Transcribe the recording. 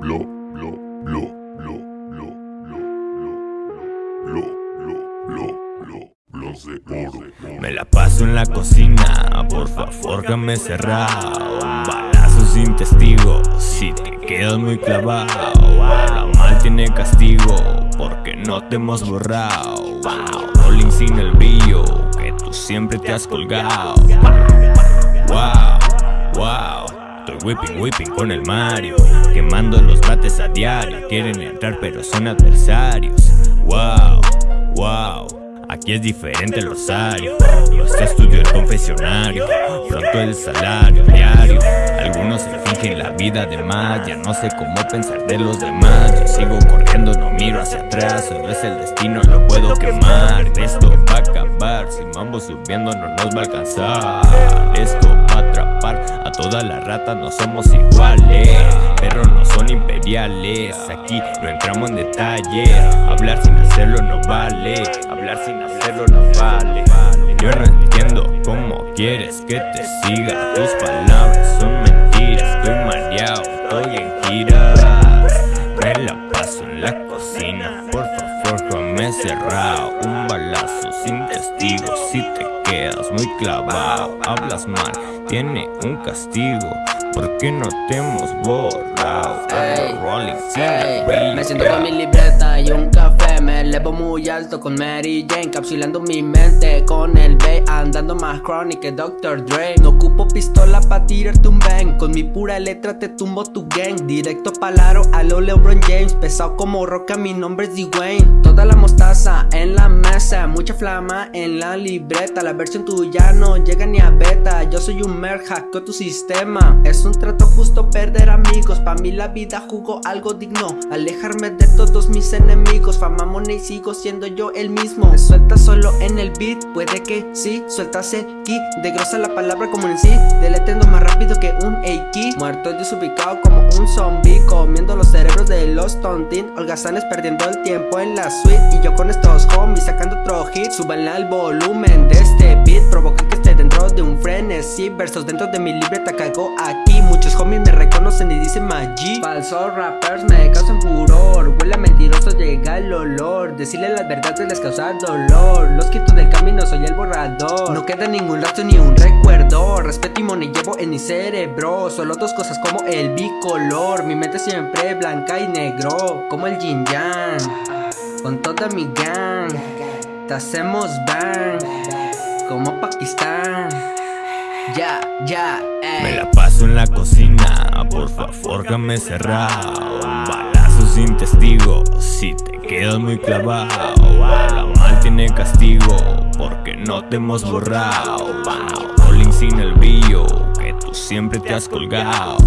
lo, lo, lo, lo, lo, lo, lo, lo, lo, lo, los de oro. Me la paso en la cocina, por favor déjame cerrado balazo sin testigo, si te quedas muy clavado La mal tiene castigo, porque no te hemos borrado Rolling sin el brillo, que tú siempre te has colgado Wow, wow whipping, whipping con el Mario Quemando los bates a diario Quieren entrar pero son adversarios. Wow, wow Aquí es diferente el rosario Nuestro estudio el confesionario Pronto el salario diario Algunos se fingen la vida de más Ya no sé cómo pensar de los demás Yo sigo corriendo, no miro hacia atrás Solo es el destino, lo puedo quemar Esto va a acabar Si vamos subiendo no nos va a alcanzar todas las ratas No somos iguales Pero no son imperiales. Aquí no entramos en detalle Hablar sin hacerlo no vale Hablar sin hacerlo no vale. Yo no entiendo cómo quieres que te siga. Tus palabras son mentiras Estoy mareado, estoy en giras Me la paso en la cocina Por favor, me cerrado. Un balazo sin testigos Si te quedas muy clavado Hablas mal, tiene un castigo ¿Por qué no te hemos borrado? Me siento con mi libreta y un café. Me elevo muy alto con Mary Jane Capsulando mi mente con el B Andando más chronic que Dr. Dre. No ocupo pistola pa' tirarte un bang. Con mi pura letra te tumbo tu gang. Directo palaro a lo LeBron James. Pesado como roca, mi nombre es Dwayne. Toda la mostaza en la mesa Mucha flama en la libreta. La versión tuya no llega ni a beta. Yo soy un mer, hackeo tu sistema. Es un trato justo amigos Pa' mí la vida jugó algo digno. Alejarme de todos mis enemigos Fama, y sigo siendo yo el mismo. Me suelta solo en el beat Puede que sí, sueltas el ki De grosa la palabra como en sí Deletendo más rápido que un Eiki Muerto desubicado como un zombie Comiendo los cerebros de los tontin Holgazanes perdiendo el tiempo en la suite Y yo con estos homies sacando otro hit. Súbanle al volumen de este beat Provoca que esté dentro de un frenesí Versos dentro de mi libreta caigo aquí. Muchos homies me reconocen y dicen Maggi Falsos rappers me causan furor Huele mentiroso llega el olor. Decirle las verdades les causa dolor. Los quito del camino, soy el borrador. No queda ningún rastro ni un recuerdo. Respeto y money llevo en mi cerebro. Solo dos cosas como el bicolor. Mi mente siempre blanca y negro Como el yin yang. Con toda mi gang Te hacemos bang Como Pakistán. Ya, ya, Me ey la paso en la cocina, por favor déjame cerrado balazo sin testigo, si te quedas muy clavado. La mal tiene castigo, porque no te hemos borrado. Rolling sin el brillo, que tú siempre te has colgado